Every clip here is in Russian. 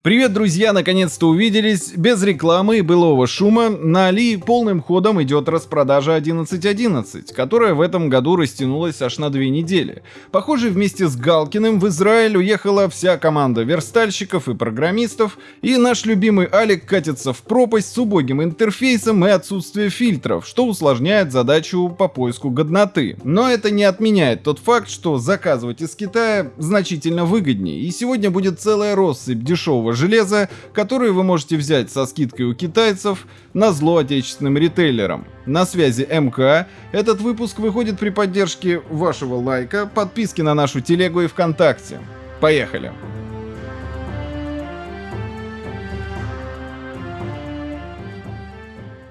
Привет, друзья! Наконец-то увиделись. Без рекламы и былого шума на Али полным ходом идет распродажа 11.11, которая в этом году растянулась аж на две недели. Похоже, вместе с Галкиным в Израиль уехала вся команда верстальщиков и программистов, и наш любимый Алик катится в пропасть с убогим интерфейсом и отсутствием фильтров, что усложняет задачу по поиску годноты. Но это не отменяет тот факт, что заказывать из Китая значительно выгоднее, и сегодня будет целая россыпь дешевого дешевого железа, которую вы можете взять со скидкой у китайцев на зло отечественным ритейлерам. На связи МК. Этот выпуск выходит при поддержке вашего лайка, подписки на нашу телегу и ВКонтакте. Поехали!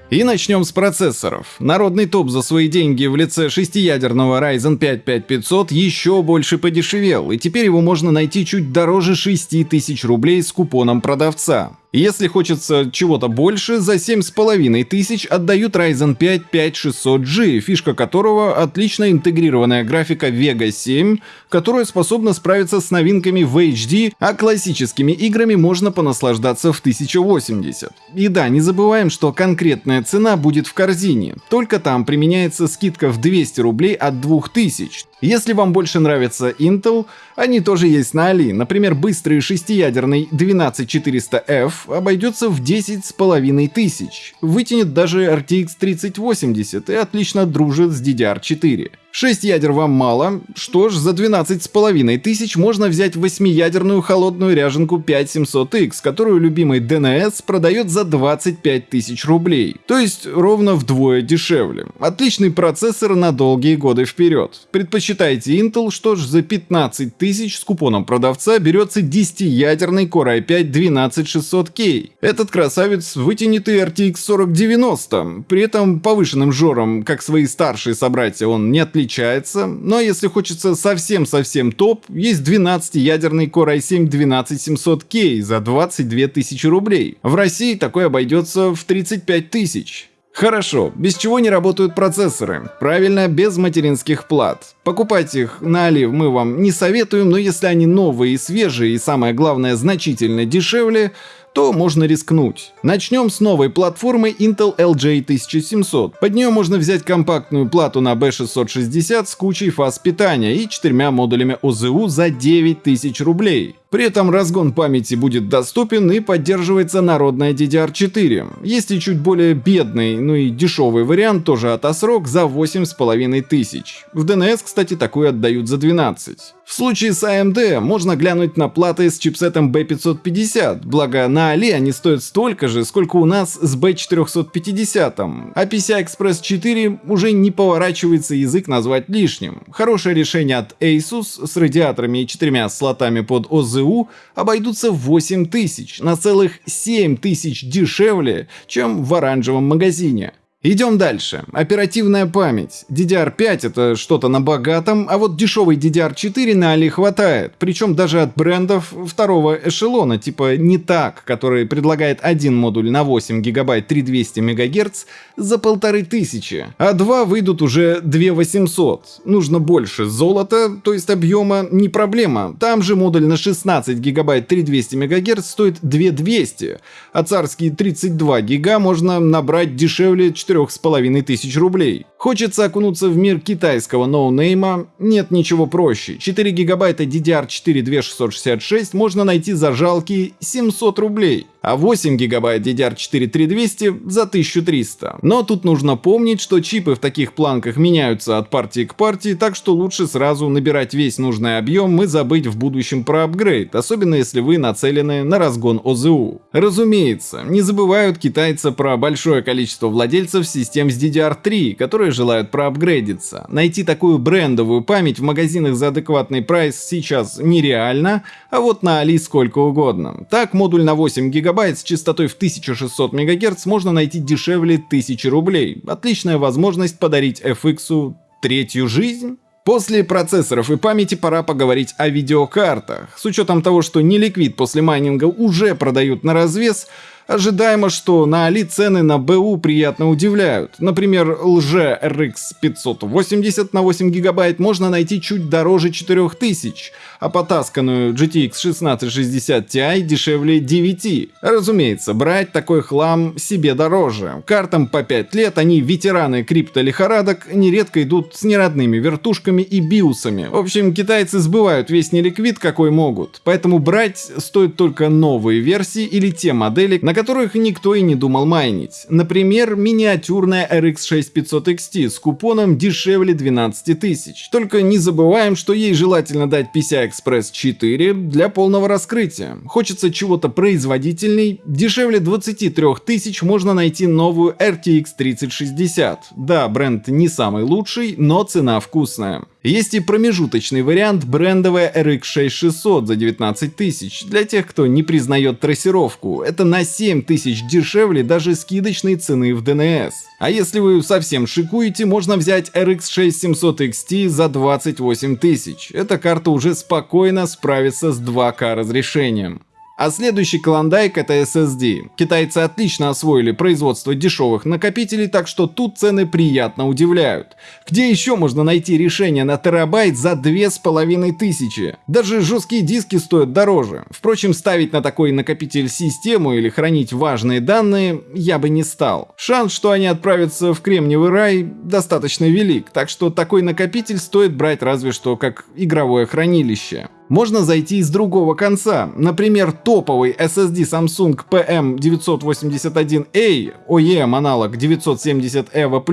И начнем с процессоров. Народный топ за свои деньги в лице шестиядерного Ryzen 5 5500 еще больше подешевел, и теперь его можно найти чуть дороже 6000 рублей с купоном продавца. Если хочется чего-то больше, за 7,5 тысяч отдают Ryzen 5 5600G, фишка которого отлично интегрированная графика Vega 7, которая способна справиться с новинками в HD, а классическими играми можно понаслаждаться в 1080. И да, не забываем, что конкретная цена будет в корзине, только там применяется скидка в 200 рублей от 2000. Если вам больше нравится Intel, они тоже есть на Али. Например, быстрый шестиядерный 12400F обойдется в 10 с половиной тысяч. Вытянет даже RTX 3080 и отлично дружит с DDR4. 6 ядер вам мало? Что ж, за 12 с половиной тысяч можно взять 8-ядерную холодную ряженку 5700X, которую любимый DNS продает за 25 тысяч рублей. То есть ровно вдвое дешевле. Отличный процессор на долгие годы вперед. Предпочитаете Intel, что ж, за 15 тысяч с купоном продавца берется 10-ядерный Core i5 12600K. Этот красавец вытянутый RTX 4090, при этом повышенным жором, как свои старшие собратья, он не отличается отличается, но если хочется совсем-совсем топ, есть 12-ядерный Core i7 12700K за 22 тысячи рублей. В России такой обойдется в 35 тысяч. Хорошо, без чего не работают процессоры? Правильно, без материнских плат. Покупать их на Али мы вам не советуем, но если они новые и свежие и самое главное значительно дешевле, то можно рискнуть. Начнем с новой платформы Intel LJ 1700. Под нее можно взять компактную плату на B660 с кучей фаз питания и четырьмя модулями ОЗУ за 9000 рублей. При этом разгон памяти будет доступен и поддерживается народная DDR4. Есть и чуть более бедный, ну и дешевый вариант, тоже от ASRock, за 8500. тысяч. В DNS, кстати, такой отдают за 12. В случае с AMD можно глянуть на платы с чипсетом B550, благо на Али они стоят столько же, сколько у нас с B450, а PCI Express 4 уже не поворачивается язык назвать лишним. Хорошее решение от Asus с радиаторами и четырьмя слотами под OZ ЗУ обойдутся в 8 тысяч, на целых 7 тысяч дешевле, чем в оранжевом магазине. Идем дальше. Оперативная память. DDR5 это что-то на богатом, а вот дешевый DDR4 на Али хватает. Причем даже от брендов второго эшелона, типа не так, который предлагает один модуль на 8 гигабайт 3200 МГц за полторы тысячи. А два выйдут уже 2800. Нужно больше золота, то есть объема, не проблема. Там же модуль на 16 гигабайт 3200 МГц стоит 2200, а царские 32 гига можно набрать дешевле 4,5 тысяч рублей. Хочется окунуться в мир китайского ноунейма? Нет ничего проще. 4 гигабайта DDR4 2666 можно найти за жалкие 700 рублей а 8 гигабайт DDR4 3200 за 1300. Но тут нужно помнить, что чипы в таких планках меняются от партии к партии, так что лучше сразу набирать весь нужный объем и забыть в будущем про апгрейд, особенно если вы нацелены на разгон ОЗУ. Разумеется, не забывают китайцы про большое количество владельцев систем с DDR3, которые желают проапгрейдиться. Найти такую брендовую память в магазинах за адекватный прайс сейчас нереально, а вот на Али сколько угодно. Так, модуль на 8 гигабайт гигабайт с частотой в 1600 МГц можно найти дешевле 1000 рублей. Отличная возможность подарить FX третью жизнь. После процессоров и памяти пора поговорить о видеокартах. С учетом того, что неликвид после майнинга уже продают на развес, Ожидаемо, что на Али цены на БУ приятно удивляют. Например, лже RX 580 на 8 гигабайт можно найти чуть дороже 4000, а потасканную GTX 1660 Ti дешевле 9. Разумеется, брать такой хлам себе дороже. Картам по 5 лет, они ветераны крипто-лихорадок, нередко идут с неродными вертушками и биусами. В общем, китайцы сбывают весь неликвид, какой могут. Поэтому брать стоит только новые версии или те модели, на которых никто и не думал майнить. Например, миниатюрная RX 6500 XT с купоном дешевле 12 тысяч. Только не забываем, что ей желательно дать PCI-Express 4 для полного раскрытия. Хочется чего-то производительней, дешевле 23 тысяч можно найти новую RTX 3060. Да, бренд не самый лучший, но цена вкусная. Есть и промежуточный вариант брендовая RX 6600 за 19 тысяч. Для тех, кто не признает трассировку, это на 7 тысяч дешевле даже скидочной цены в DNS. А если вы совсем шикуете, можно взять RX 6700 XT за 28 тысяч. Эта карта уже спокойно справится с 2К разрешением. А следующий клондайк это SSD. Китайцы отлично освоили производство дешевых накопителей, так что тут цены приятно удивляют. Где еще можно найти решение на терабайт за две с половиной тысячи? Даже жесткие диски стоят дороже. Впрочем, ставить на такой накопитель систему или хранить важные данные я бы не стал. Шанс, что они отправятся в кремниевый рай, достаточно велик, так что такой накопитель стоит брать разве что как игровое хранилище. Можно зайти с другого конца. Например, топовый SSD Samsung PM981A, OEM аналог 970 EVO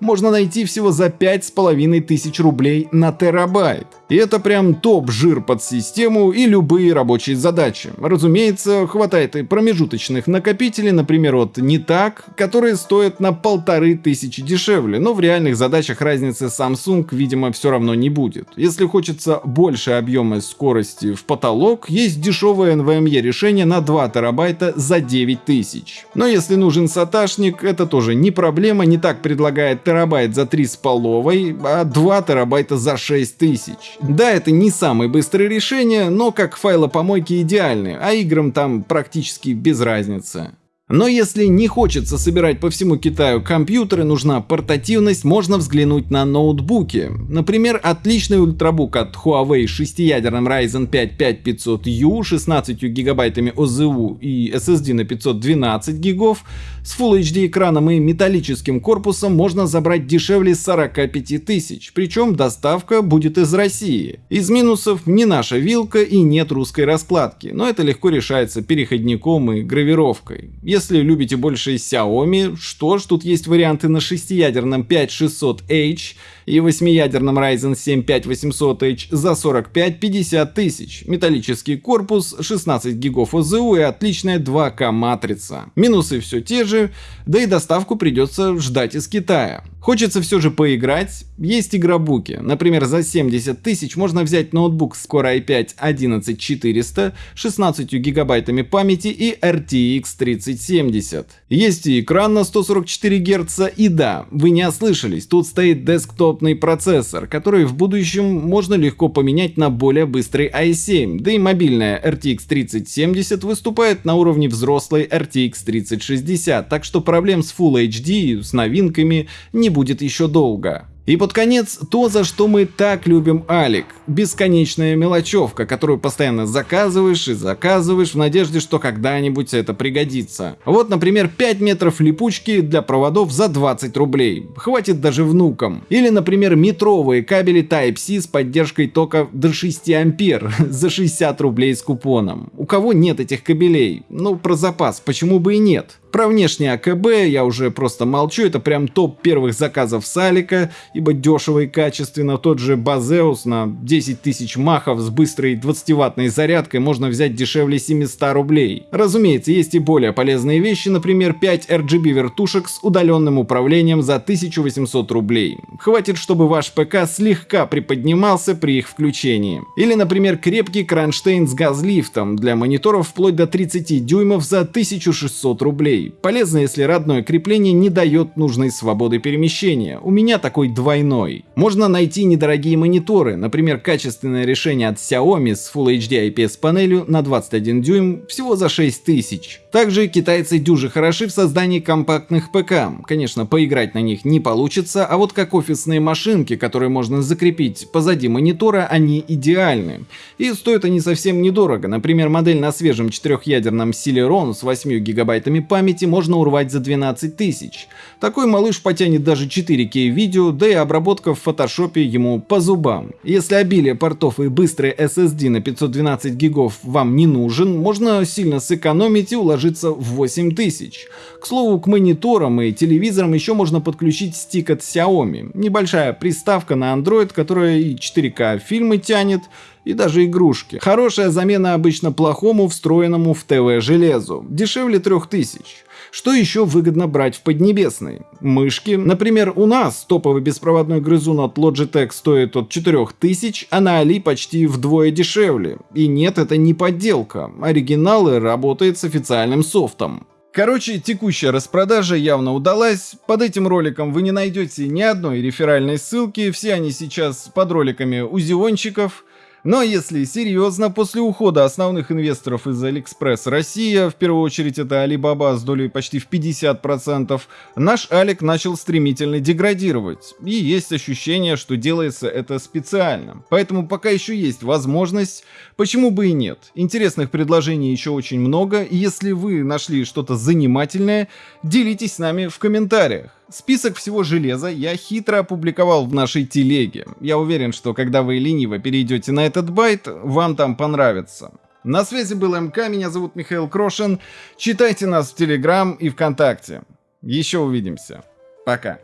можно найти всего за 5500 рублей на терабайт. И это прям топ-жир под систему и любые рабочие задачи. Разумеется, хватает и промежуточных накопителей, например, от так, которые стоят на полторы тысячи дешевле, но в реальных задачах разницы Samsung, видимо, все равно не будет. Если хочется больше объема скорости в потолок, есть дешевое NVMe решение на 2 терабайта за 9000. Но если нужен саташник, это тоже не проблема, не так предлагает терабайт за 3,5, а 2 терабайта за 6000. Да, это не самое быстрое решение, но как файлопомойки идеальны, а играм там практически без разницы. Но если не хочется собирать по всему Китаю компьютеры, нужна портативность, можно взглянуть на ноутбуки. Например, отличный ультрабук от Huawei с шестиядерным Ryzen 5 5500U, 16 гигабайтами ОЗУ и SSD на 512 гигов, с Full HD экраном и металлическим корпусом можно забрать дешевле 45 тысяч, причем доставка будет из России. Из минусов не наша вилка и нет русской раскладки, но это легко решается переходником и гравировкой. Если любите больше Xiaomi, что ж, тут есть варианты на шестиядерном 5600H и восьмиядерном Ryzen 7 5800H за 45-50 тысяч, металлический корпус, 16 гигов ОЗУ и отличная 2К матрица. Минусы все те же, да и доставку придется ждать из Китая. Хочется все же поиграть, есть игробуки. Например, за 70 тысяч можно взять ноутбук с Core i5 11400, 16 гигабайтами памяти и RTX 3070. Есть и экран на 144 Гц, и да, вы не ослышались, тут стоит десктопный процессор, который в будущем можно легко поменять на более быстрый i7, да и мобильная RTX 3070 выступает на уровне взрослой RTX 3060, так что проблем с Full HD, с новинками не будет еще долго. И под конец то, за что мы так любим Алик. Бесконечная мелочевка, которую постоянно заказываешь и заказываешь в надежде, что когда-нибудь это пригодится. Вот, например, 5 метров липучки для проводов за 20 рублей. Хватит даже внукам. Или, например, метровые кабели Type-C с поддержкой тока до 6 ампер за 60 рублей с купоном. У кого нет этих кабелей? Ну, про запас, почему бы и нет? Про внешнее АКБ я уже просто молчу, это прям топ первых заказов Салика, ибо дешево и качественно. Тот же Базеус на 10 тысяч махов с быстрой 20-ваттной зарядкой можно взять дешевле 700 рублей. Разумеется, есть и более полезные вещи, например 5 RGB вертушек с удаленным управлением за 1800 рублей. Хватит, чтобы ваш ПК слегка приподнимался при их включении. Или, например, крепкий кронштейн с газлифтом для мониторов вплоть до 30 дюймов за 1600 рублей. Полезно, если родное крепление не дает нужной свободы перемещения. У меня такой двойной. Можно найти недорогие мониторы, например, качественное решение от Xiaomi с Full HD IPS панелью на 21 дюйм всего за 6000. Также китайцы дюжи хороши в создании компактных ПК. Конечно, поиграть на них не получится, а вот как офисные машинки, которые можно закрепить позади монитора, они идеальны. И стоят они совсем недорого. Например, модель на свежем четырехъядерном Celeron с 8 гигабайтами памяти можно урвать за 12 тысяч. Такой малыш потянет даже 4К видео, да и обработка в фотошопе ему по зубам. Если обилие портов и быстрый SSD на 512 гигов вам не нужен, можно сильно сэкономить и уложить ложится в 8000. К слову, к мониторам и телевизорам еще можно подключить стик от Xiaomi. Небольшая приставка на Android, которая и 4К фильмы тянет, и даже игрушки. Хорошая замена обычно плохому встроенному в ТВ железу. Дешевле 3000. Что еще выгодно брать в Поднебесной? Мышки. Например, у нас топовый беспроводной грызун от Logitech стоит от 4000, а на Али почти вдвое дешевле. И нет, это не подделка. Оригиналы работают с официальным софтом. Короче, текущая распродажа явно удалась. Под этим роликом вы не найдете ни одной реферальной ссылки, все они сейчас под роликами у зиончиков. Но если серьезно, после ухода основных инвесторов из AliExpress Россия, в первую очередь это Alibaba с долей почти в 50%, наш Алик начал стремительно деградировать. И есть ощущение, что делается это специально. Поэтому пока еще есть возможность, почему бы и нет. Интересных предложений еще очень много, и если вы нашли что-то занимательное, делитесь с нами в комментариях. Список всего железа я хитро опубликовал в нашей телеге. Я уверен, что когда вы лениво перейдете на этот байт, вам там понравится. На связи был МК, меня зовут Михаил Крошин. Читайте нас в Телеграм и ВКонтакте. Еще увидимся. Пока.